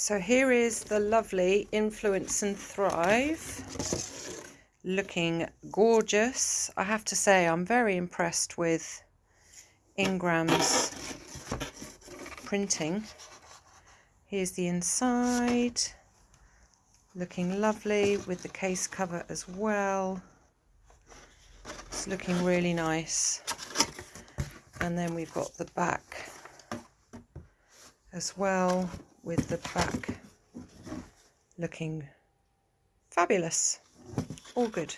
So here is the lovely Influence and Thrive. Looking gorgeous. I have to say I'm very impressed with Ingram's printing. Here's the inside. Looking lovely with the case cover as well. It's looking really nice. And then we've got the back as well with the back looking fabulous. All good.